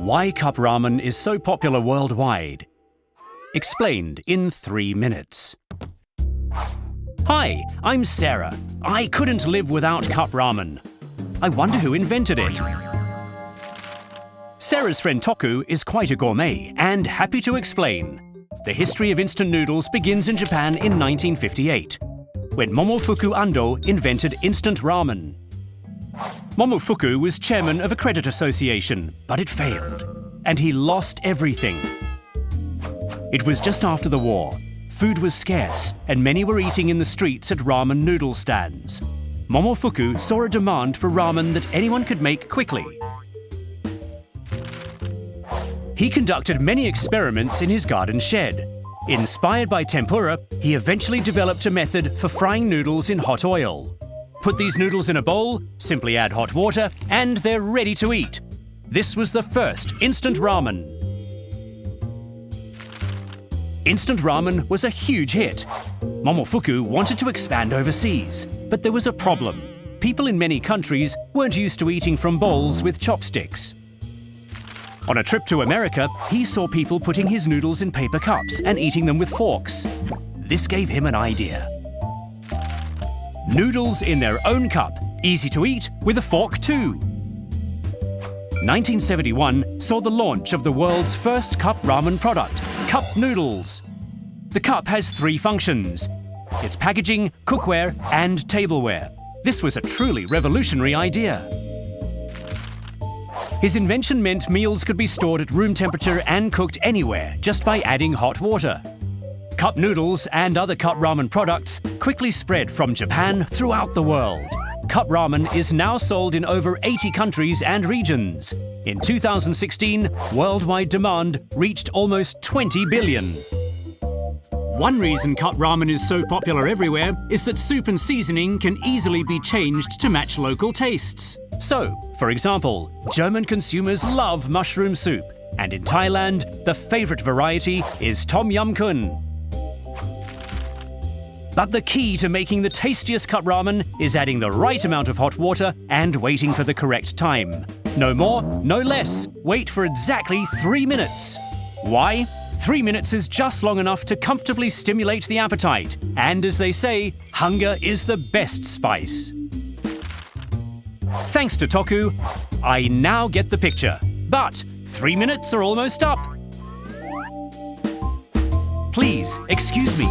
Why cup ramen is so popular worldwide. Explained in three minutes. Hi, I'm Sarah. I couldn't live without cup ramen. I wonder who invented it. Sarah's friend Toku is quite a gourmet and happy to explain. The history of instant noodles begins in Japan in 1958, when Momofuku Ando invented instant ramen. Momofuku was chairman of a credit association, but it failed, and he lost everything. It was just after the war. Food was scarce, and many were eating in the streets at ramen noodle stands. Momofuku saw a demand for ramen that anyone could make quickly. He conducted many experiments in his garden shed. Inspired by tempura, he eventually developed a method for frying noodles in hot oil. Put these noodles in a bowl, simply add hot water, and they're ready to eat. This was the first instant ramen. Instant ramen was a huge hit. Momofuku wanted to expand overseas, but there was a problem. People in many countries weren't used to eating from bowls with chopsticks. On a trip to America, he saw people putting his noodles in paper cups and eating them with forks. This gave him an idea. Noodles in their own cup, easy to eat with a fork too. 1971 saw the launch of the world's first cup ramen product, Cup Noodles. The cup has three functions. Its packaging, cookware and tableware. This was a truly revolutionary idea. His invention meant meals could be stored at room temperature and cooked anywhere just by adding hot water. Cup noodles and other cup ramen products quickly spread from Japan throughout the world. Cup ramen is now sold in over 80 countries and regions. In 2016, worldwide demand reached almost 20 billion. One reason cup ramen is so popular everywhere is that soup and seasoning can easily be changed to match local tastes. So, for example, German consumers love mushroom soup, and in Thailand, the favorite variety is Tom Yum Kung. But the key to making the tastiest cup ramen is adding the right amount of hot water and waiting for the correct time. No more, no less. Wait for exactly three minutes. Why? Three minutes is just long enough to comfortably stimulate the appetite. And as they say, hunger is the best spice. Thanks to Toku, I now get the picture. But three minutes are almost up. Please, excuse me.